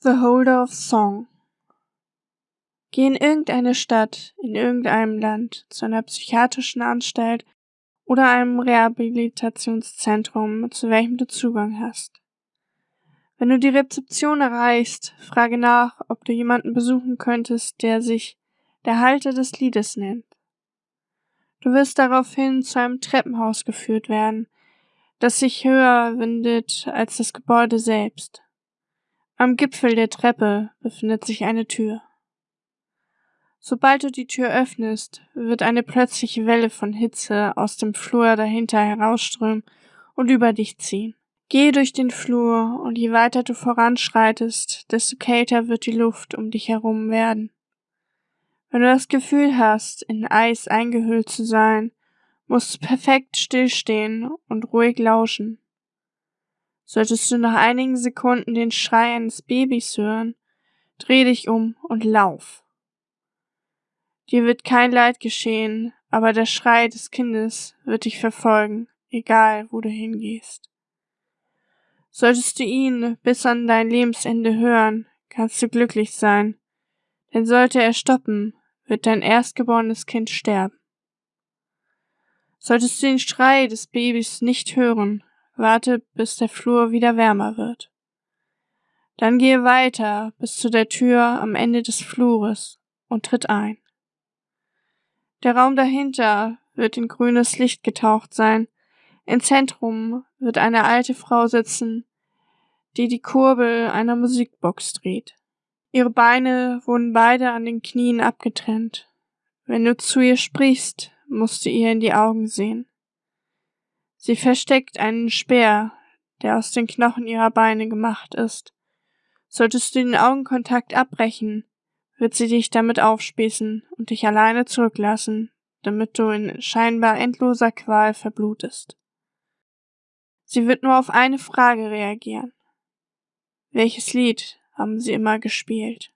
The Holder of Song Geh in irgendeine Stadt, in irgendeinem Land, zu einer psychiatrischen Anstalt oder einem Rehabilitationszentrum, zu welchem du Zugang hast. Wenn du die Rezeption erreichst, frage nach, ob du jemanden besuchen könntest, der sich der Halter des Liedes nennt. Du wirst daraufhin zu einem Treppenhaus geführt werden, das sich höher windet als das Gebäude selbst. Am Gipfel der Treppe befindet sich eine Tür. Sobald du die Tür öffnest, wird eine plötzliche Welle von Hitze aus dem Flur dahinter herausströmen und über dich ziehen. Geh durch den Flur und je weiter du voranschreitest, desto kälter wird die Luft um dich herum werden. Wenn du das Gefühl hast, in Eis eingehüllt zu sein, musst du perfekt stillstehen und ruhig lauschen. Solltest du nach einigen Sekunden den Schrei eines Babys hören, dreh dich um und lauf. Dir wird kein Leid geschehen, aber der Schrei des Kindes wird dich verfolgen, egal wo du hingehst. Solltest du ihn bis an dein Lebensende hören, kannst du glücklich sein, denn sollte er stoppen, wird dein erstgeborenes Kind sterben. Solltest du den Schrei des Babys nicht hören, Warte, bis der Flur wieder wärmer wird. Dann gehe weiter bis zu der Tür am Ende des Flures und tritt ein. Der Raum dahinter wird in grünes Licht getaucht sein. Im Zentrum wird eine alte Frau sitzen, die die Kurbel einer Musikbox dreht. Ihre Beine wurden beide an den Knien abgetrennt. Wenn du zu ihr sprichst, musst du ihr in die Augen sehen. Sie versteckt einen Speer, der aus den Knochen ihrer Beine gemacht ist. Solltest du den Augenkontakt abbrechen, wird sie dich damit aufspießen und dich alleine zurücklassen, damit du in scheinbar endloser Qual verblutest. Sie wird nur auf eine Frage reagieren. Welches Lied haben sie immer gespielt?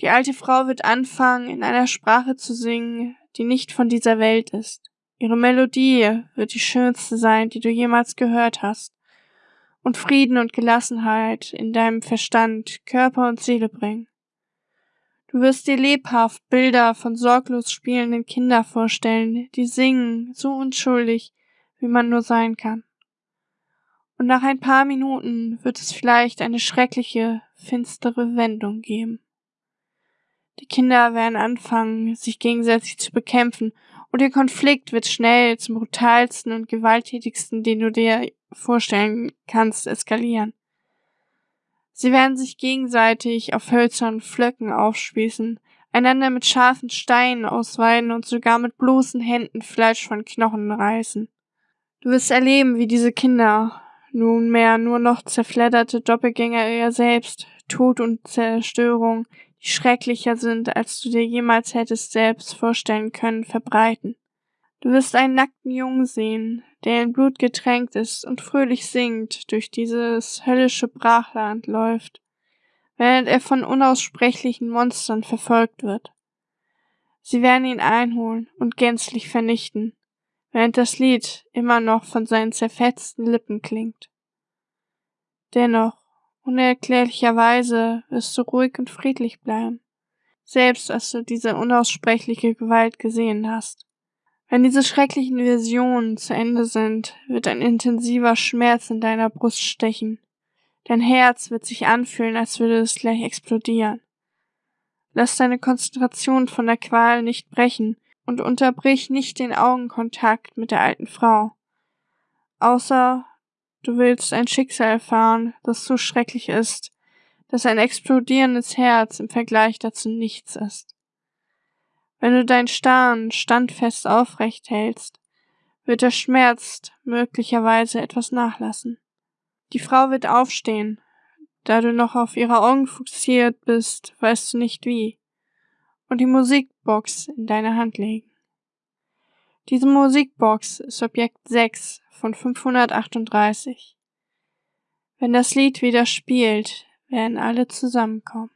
Die alte Frau wird anfangen, in einer Sprache zu singen, die nicht von dieser Welt ist. Ihre Melodie wird die schönste sein, die du jemals gehört hast, und Frieden und Gelassenheit in deinem Verstand, Körper und Seele bringen. Du wirst dir lebhaft Bilder von sorglos spielenden Kindern vorstellen, die singen, so unschuldig, wie man nur sein kann. Und nach ein paar Minuten wird es vielleicht eine schreckliche, finstere Wendung geben. Die Kinder werden anfangen, sich gegenseitig zu bekämpfen und der Konflikt wird schnell zum brutalsten und gewalttätigsten, den du dir vorstellen kannst, eskalieren. Sie werden sich gegenseitig auf hölzernen Flöcken aufspießen, einander mit scharfen Steinen ausweiden und sogar mit bloßen Händen Fleisch von Knochen reißen. Du wirst erleben, wie diese Kinder, nunmehr nur noch zerfledderte Doppelgänger ihr selbst, Tod und Zerstörung, die schrecklicher sind, als du dir jemals hättest selbst vorstellen können, verbreiten. Du wirst einen nackten Jungen sehen, der in Blut getränkt ist und fröhlich singt durch dieses höllische Brachland läuft, während er von unaussprechlichen Monstern verfolgt wird. Sie werden ihn einholen und gänzlich vernichten, während das Lied immer noch von seinen zerfetzten Lippen klingt. Dennoch Unerklärlicherweise wirst du ruhig und friedlich bleiben, selbst als du diese unaussprechliche Gewalt gesehen hast. Wenn diese schrecklichen Visionen zu Ende sind, wird ein intensiver Schmerz in deiner Brust stechen. Dein Herz wird sich anfühlen, als würde es gleich explodieren. Lass deine Konzentration von der Qual nicht brechen und unterbrich nicht den Augenkontakt mit der alten Frau. Außer Du willst ein Schicksal erfahren, das so schrecklich ist, dass ein explodierendes Herz im Vergleich dazu nichts ist. Wenn du dein Starren standfest aufrecht hältst, wird der Schmerz möglicherweise etwas nachlassen. Die Frau wird aufstehen. Da du noch auf ihre Augen fokussiert bist, weißt du nicht wie. Und die Musikbox in deine Hand legen. Diese Musikbox ist Objekt 6 von 538. Wenn das Lied wieder spielt, werden alle zusammenkommen.